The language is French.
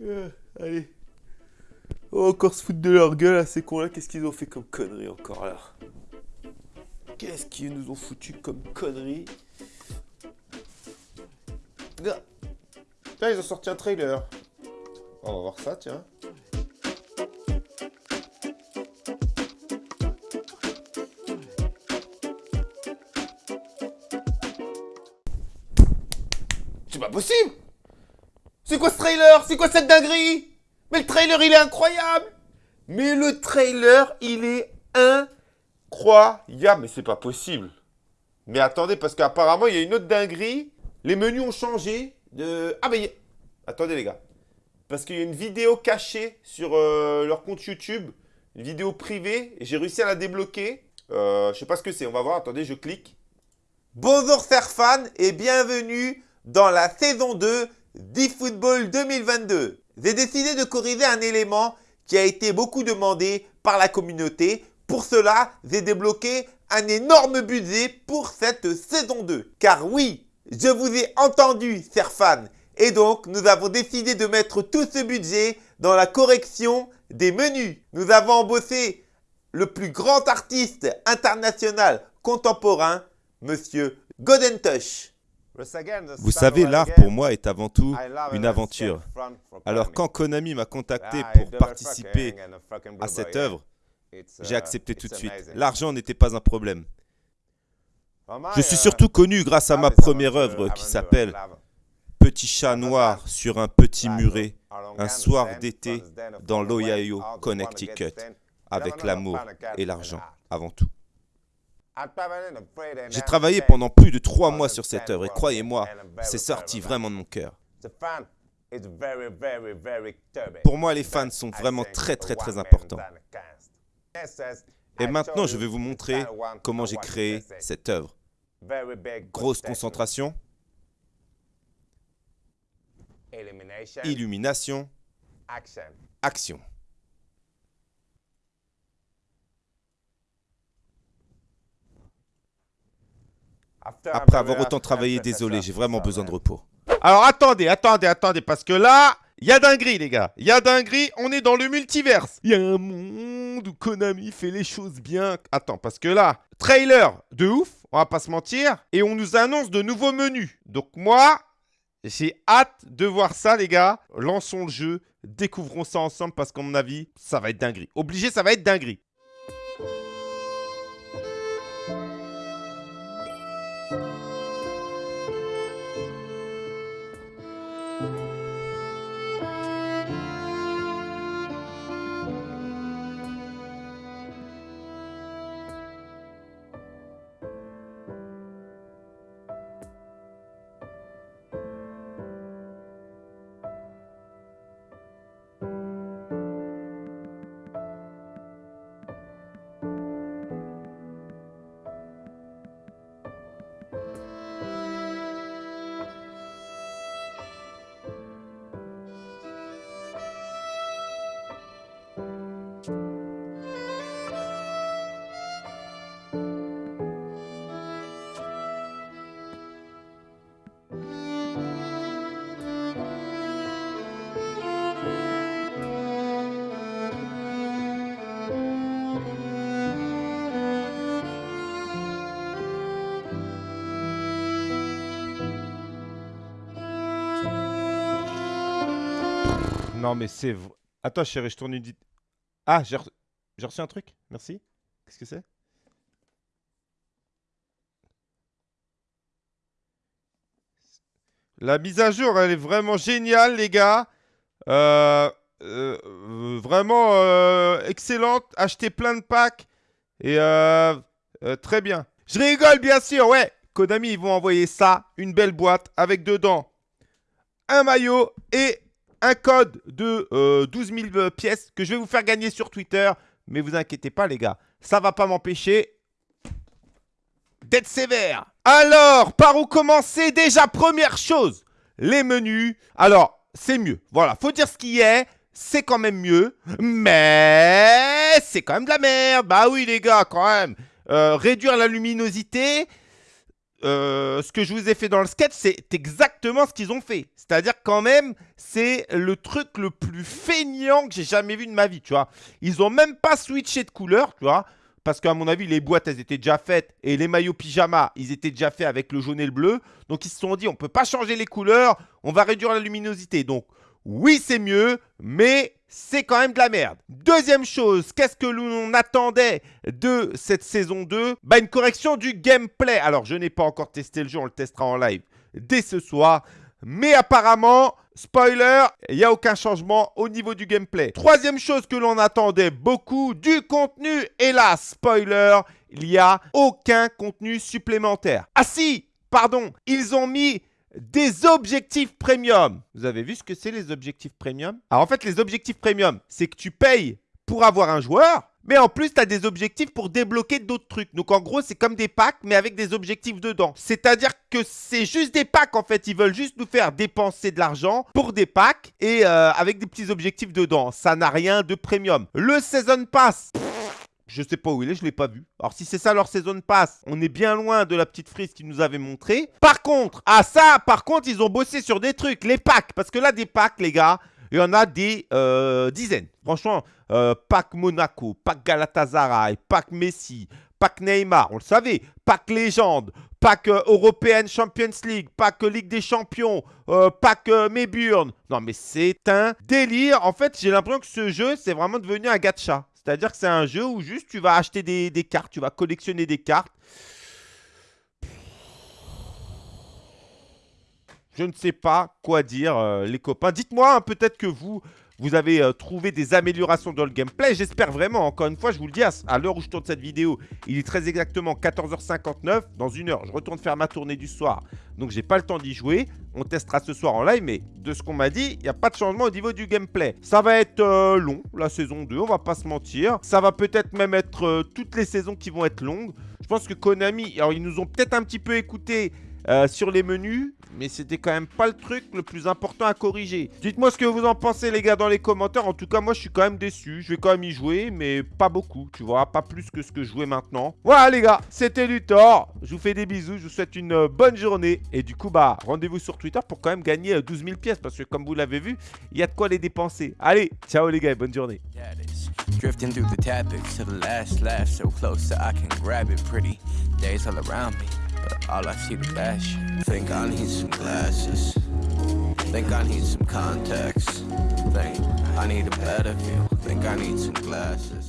Euh, allez. Oh, encore se foutre de leur gueule à ces cons-là. Qu'est-ce qu'ils ont fait comme connerie encore là Qu'est-ce qu'ils nous ont foutu comme connerie Tiens, ils ont sorti un trailer. On va voir ça, tiens. C'est pas possible C'est quoi ce trailer? C'est quoi cette dinguerie? Mais le trailer, il est incroyable Mais le trailer, il est incroyable Mais c'est pas possible Mais attendez, parce qu'apparemment, il y a une autre dinguerie. Les menus ont changé. Ah, mais... Attendez, les gars. Parce qu'il y a une vidéo cachée sur euh, leur compte YouTube. Une vidéo privée. J'ai réussi à la débloquer. Euh, je sais pas ce que c'est. On va voir. Attendez, je clique. Bonjour, chers fans, et bienvenue dans la saison 2 d'eFootball 2022. J'ai décidé de corriger un élément qui a été beaucoup demandé par la communauté. Pour cela, j'ai débloqué un énorme budget pour cette saison 2. Car oui, je vous ai entendu, chers fans. Et donc, nous avons décidé de mettre tout ce budget dans la correction des menus. Nous avons embauché le plus grand artiste international contemporain, Monsieur Godentush. Vous savez, l'art pour moi est avant tout une aventure. Alors quand Konami m'a contacté pour participer à cette œuvre, j'ai accepté tout de suite. L'argent n'était pas un problème. Je suis surtout connu grâce à ma première œuvre qui s'appelle Petit chat noir sur un petit muret, un soir d'été dans l'Ohio, Connecticut, avec l'amour et l'argent avant tout. J'ai travaillé pendant plus de trois mois sur cette œuvre et croyez-moi, c'est sorti vraiment de mon cœur. Pour moi, les fans sont vraiment très très très importants. Et maintenant, je vais vous montrer comment j'ai créé cette œuvre. Grosse concentration. Illumination. Action. Après avoir autant travaillé, désolé, j'ai vraiment besoin de repos. Alors attendez, attendez, attendez, parce que là, il y a dinguerie les gars. Il y a dinguerie, on est dans le multiverse. Il y a un monde où Konami fait les choses bien. Attends, parce que là, trailer de ouf, on va pas se mentir. Et on nous annonce de nouveaux menus. Donc moi, j'ai hâte de voir ça les gars. Lançons le jeu, découvrons ça ensemble parce qu'à mon avis, ça va être dinguerie. Obligé, ça va être dinguerie. Non, mais c'est... Attends, chérie, je tourne une... Ah, j'ai reçu un truc Merci. Qu'est-ce que c'est? La mise à jour, elle est vraiment géniale, les gars. Euh, euh, vraiment euh, excellente. Achetez plein de packs. Et très bien. Je rigole, bien sûr, ouais. Konami, ils vont envoyer ça. Une belle boîte avec dedans un maillot et un code de 12 euh, 000 pièces que je vais vous faire gagner sur Twitter. Mais vous inquiétez pas les gars, ça va pas m'empêcher d'être sévère. Alors, par où commencer Déjà, première chose, les menus. Alors, c'est mieux. Voilà, faut dire ce qui est. C'est quand même mieux. Mais c'est quand même de la merde. Bah oui les gars, quand même. Euh, réduire la luminosité. Euh, ce que je vous ai fait dans le sketch, c'est exactement ce qu'ils ont fait. C'est-à-dire quand même, c'est le truc le plus feignant que j'ai jamais vu de ma vie, tu vois. Ils ont même pas switché de couleur, tu vois. Parce qu'à mon avis, les boîtes, elles étaient déjà faites. Et les maillots pyjama, ils étaient déjà faits avec le jaune et le bleu. Donc, ils se sont dit, on ne peut pas changer les couleurs. On va réduire la luminosité. Donc, oui, c'est mieux, mais c'est quand même de la merde. Deuxième chose, qu'est-ce que l'on attendait de cette saison 2 Bah une correction du gameplay. Alors je n'ai pas encore testé le jeu, on le testera en live dès ce soir. Mais apparemment, spoiler, il n'y a aucun changement au niveau du gameplay. Troisième chose que l'on attendait beaucoup, du contenu. Hélas, spoiler, il n'y a aucun contenu supplémentaire. Ah si, pardon, ils ont mis des objectifs premium. Vous avez vu ce que c'est les objectifs premium? Alors en fait, les objectifs premium, c'est que tu payes pour avoir un joueur, mais en plus, tu as des objectifs pour débloquer d'autres trucs. Donc en gros, c'est comme des packs, mais avec des objectifs dedans. C'est-à-dire que c'est juste des packs, en fait. Ils veulent juste nous faire dépenser de l'argent pour des packs et euh, avec des petits objectifs dedans. Ça n'a rien de premium. Le Season Pass... Je sais pas où il est, je l'ai pas vu. Alors si c'est ça leur saison passe, on est bien loin de la petite frise qu'ils nous avaient montré. Par contre, ah ça, par contre, ils ont bossé sur des trucs, les packs. Parce que là, des packs, les gars, il y en a des euh, dizaines. Franchement, euh, pack Monaco, pack Galatasaray, pack Messi, pack Neymar, on le savait, pack Légende, pack euh, European Champions League, pack Ligue des Champions, pack Mayburn. Non mais c'est un délire. En fait, j'ai l'impression que ce jeu, c'est vraiment devenu un gacha. C'est-à-dire que c'est un jeu où juste tu vas acheter des, cartes, tu vas collectionner des cartes. Je ne sais pas quoi dire, euh, les copains. Dites-moi, hein, peut-être que vous, vous avez euh, trouvé des améliorations dans le gameplay. J'espère vraiment, encore une fois, je vous le dis, à, l'heure où je tourne cette vidéo, il est très exactement 14h59. Dans une heure, je retourne faire ma tournée du soir. Donc, j'ai pas le temps d'y jouer. On testera ce soir en live, mais de ce qu'on m'a dit, il n'y a pas de changement au niveau du gameplay. Ça va être euh, long, la saison 2, on va pas se mentir. Ça va peut-être même être euh, toutes les saisons qui vont être longues. Je pense que Konami, alors ils nous ont peut-être un petit peu écouté sur les menus, mais c'était quand même pas le truc le plus important à corriger. Dites-moi ce que vous en pensez les gars dans les commentaires. En tout cas, moi je suis quand même déçu. Je vais quand même y jouer, mais pas beaucoup, tu vois. Pas plus que ce que je jouais maintenant. Voilà les gars, c'était Luthor. Je vous fais des bisous, je vous souhaite une euh, bonne journée. Et du coup, bah, rendez-vous sur Twitter pour quand même gagner 12 euh, 000 pièces. Parce que comme vous l'avez vu, il y a de quoi les dépenser. Allez, ciao les gars et bonne journée. Drifting through the to the last so close I can grab it pretty. Days all around me. But all I see the shit. Think I need some glasses. Think I need some contacts. Think I need a better view. Think I need some glasses.